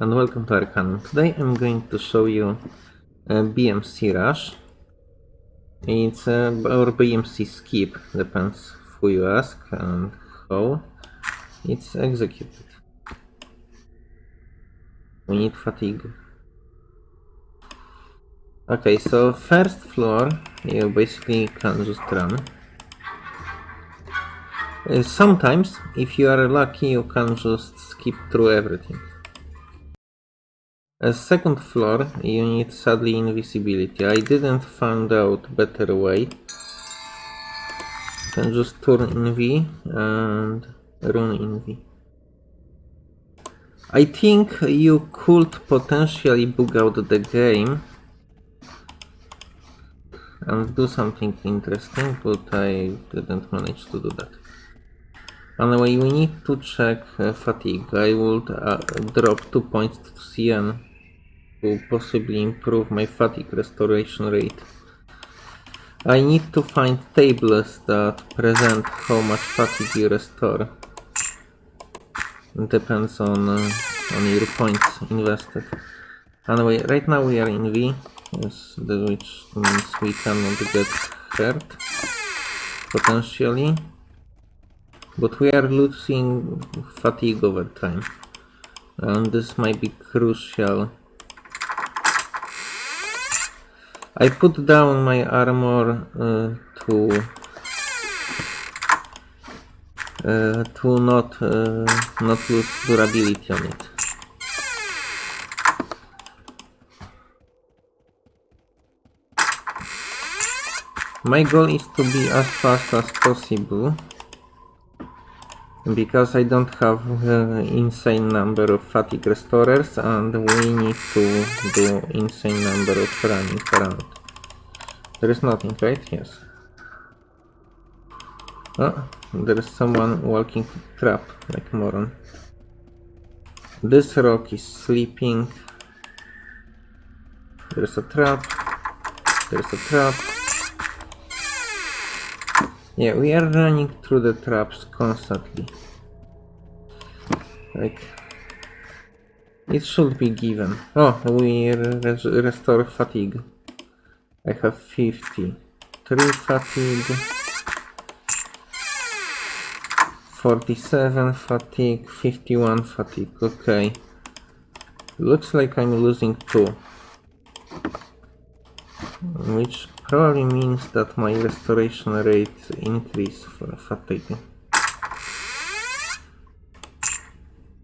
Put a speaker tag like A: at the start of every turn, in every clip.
A: and welcome to Arcanum. Today I'm going to show you uh, BMC Rush. It's uh, or BMC Skip, depends who you ask and how it's executed. We need fatigue. Okay, so first floor you basically can just run. Uh, sometimes, if you are lucky, you can just skip through everything. A second floor, you need sadly invisibility. I didn't find out better way. Can just turn in V and run in V. I think you could potentially bug out the game and do something interesting, but I didn't manage to do that. Anyway, we need to check uh, fatigue. I would uh, drop 2 points to CN to possibly improve my fatigue restoration rate. I need to find tables that present how much fatigue you restore. It depends on, uh, on your points invested. Anyway, right now we are in V, which means we cannot get hurt, potentially. But we are losing fatigue over time. And this might be crucial I put down my armor uh, to uh, to not uh, not lose durability on it. My goal is to be as fast as possible because I don't have uh, insane number of fatigue restorers and we need to do insane number of running around. There is nothing, right? Yes. Oh, there is someone walking trap like moron. This rock is sleeping. There's a trap. There's a trap. Yeah, we are running through the traps constantly. Like... It should be given. Oh, we res restore fatigue. I have 50. 3 fatigue. 47 fatigue, 51 fatigue, okay. Looks like I'm losing 2. Which Probably means that my restoration rate increase for fatigue.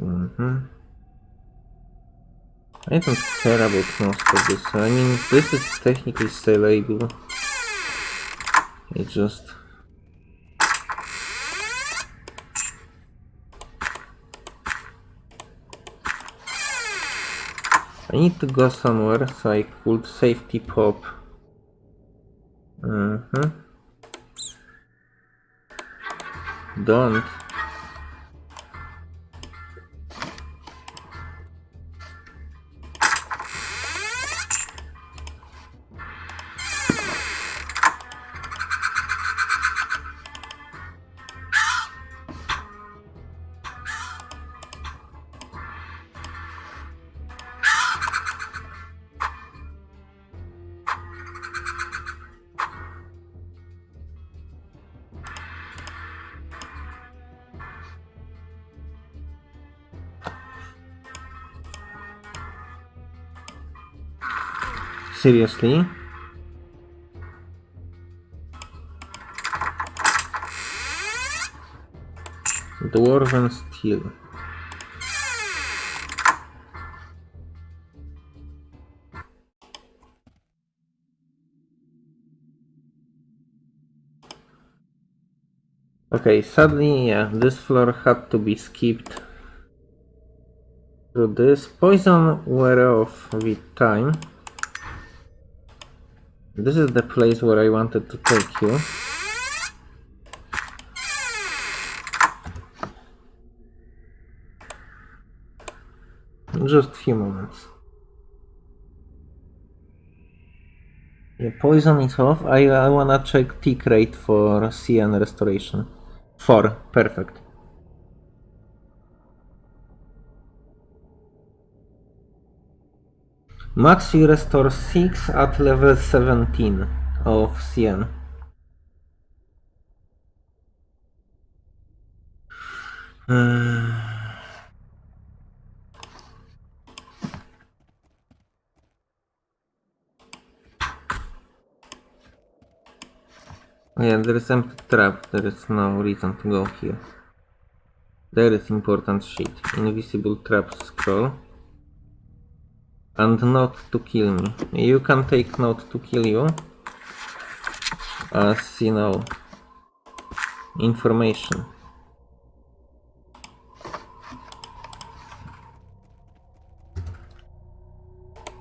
A: Mm -hmm. I don't care about most of this. I mean, this is technically sellable. It just... I need to go somewhere so I could safety pop Mm-hmm. Don't. Seriously? Dwarven Steel. Okay, sadly, yeah, this floor had to be skipped. So this poison wear off with time. This is the place where I wanted to take you. Just a few moments. The poison is off. I, I wanna check tick rate for CN restoration. 4. Perfect. Max you restore 6 at level 17 of CN. Uh, yeah, there is empty trap. There is no reason to go here. There is important shit. Invisible trap scroll. And not to kill me. You can take note to kill you. As you know. Information.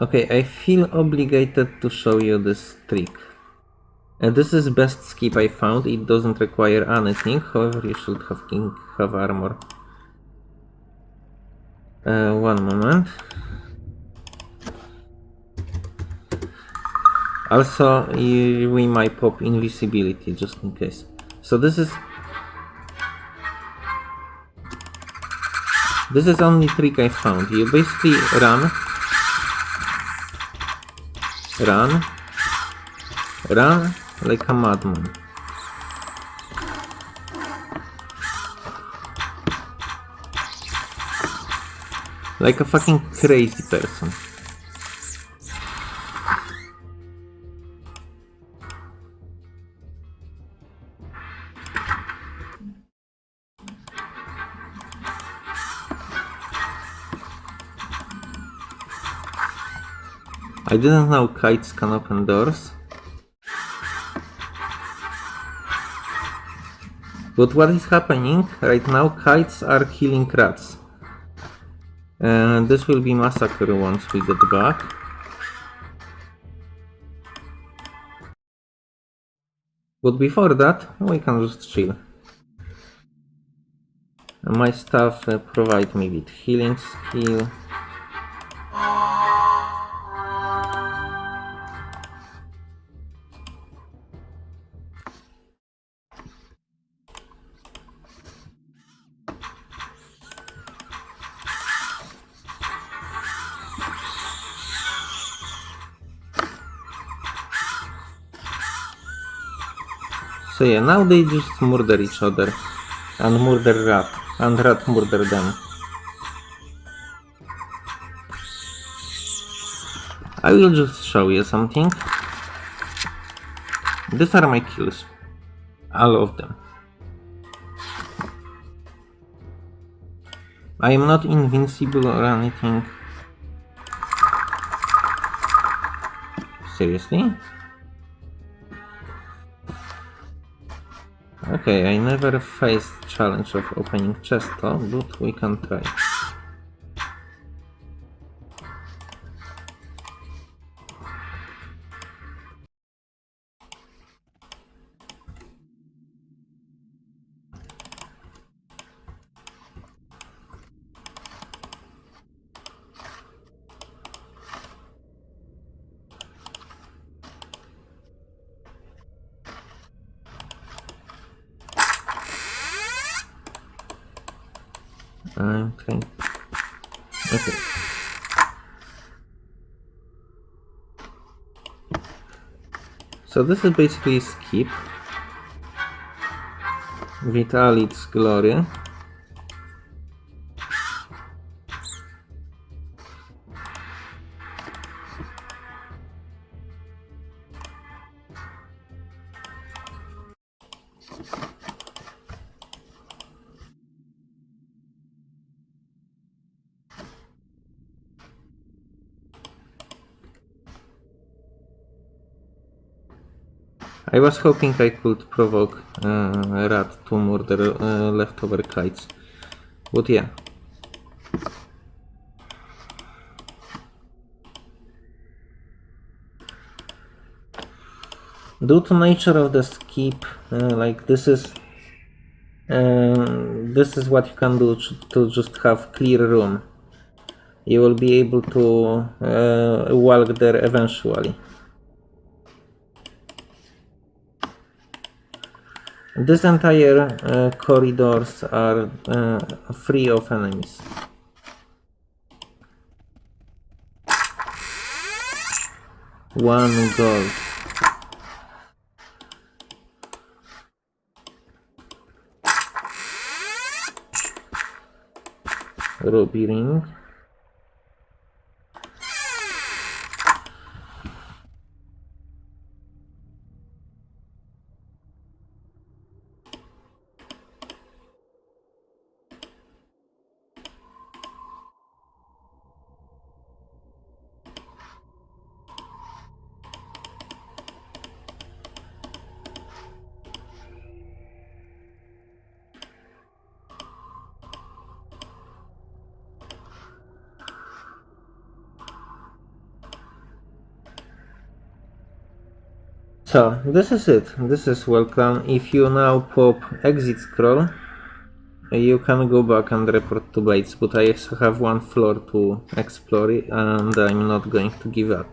A: Okay, I feel obligated to show you this trick. Uh, this is best skip I found, it doesn't require anything, however you should have king have armor. Uh, one moment. Also, we might pop invisibility just in case. So this is... This is only trick I found. You basically run. Run. Run like a madman. Like a fucking crazy person. I didn't know kites can open doors. But what is happening right now? Kites are killing rats. And this will be massacre once we get back. But before that, we can just chill. My stuff uh, provide me with healing skill. So yeah, now they just murder each other. And murder rat. And rat murder them. I will just show you something. These are my kills. All of them. I am not invincible or anything. Seriously? Okay, I never faced challenge of opening chest but we can try. Trying. Okay. So this is basically skip with all I was hoping I could provoke uh, Rat to murder uh, leftover kites. But yeah. Due to nature of the skip, uh, like this is um, this is what you can do to, just have clear room. You will be able to uh, walk there eventually. This entire uh, corridors are uh, free of enemies. One gold. Ruby ring. So this is it. This is welcome. If you now pop exit scroll, you can go back and report to Bates, but I still have one floor to explore and I'm not going to give up.